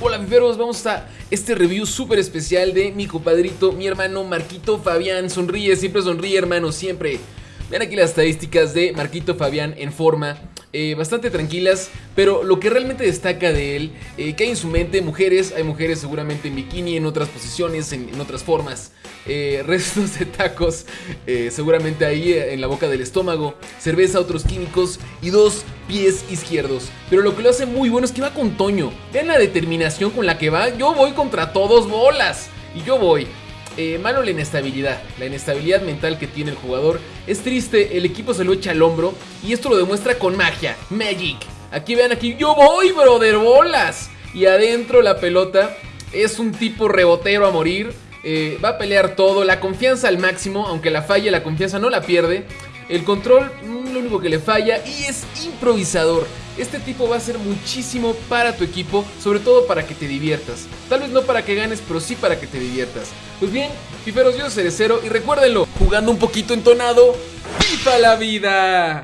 Hola fiferos, vamos a este review súper especial de mi compadrito, mi hermano Marquito Fabián. Sonríe, siempre sonríe hermano, siempre. Vean aquí las estadísticas de Marquito Fabián en forma eh, bastante tranquilas, pero lo que realmente destaca de él, eh, que hay en su mente mujeres, hay mujeres seguramente en bikini, en otras posiciones, en, otras formas, eh, restos de tacos, seguramente ahí en la boca del estómago, cerveza, otros químicos y dos pies izquierdos. Pero lo que lo hace muy bueno es que va con Toño. Vean la determinación con la que va, yo voy contra todos bolas. Y yo voy. Eh, la inestabilidad, la inestabilidad mental que tiene el jugador. Es triste, el equipo se lo echa al hombro y esto lo demuestra con magia, magic. Aquí vean, aquí yo voy, brother, bolas. Y adentro la pelota es un tipo rebotero a morir. Eh, va a pelear todo, la confianza al máximo, aunque la falle, la confianza no la pierde. El control, mm, lo único que le falla y es improvisador. Este tipo va a ser muchísimo para tu equipo, sobre todo para que te diviertas. Tal vez no para que ganes, pero sí para que te diviertas. Pues bien, fiferos, yo soy Cerecero y recuérdenlo, jugando un poquito entonado, ¡Viva la vida!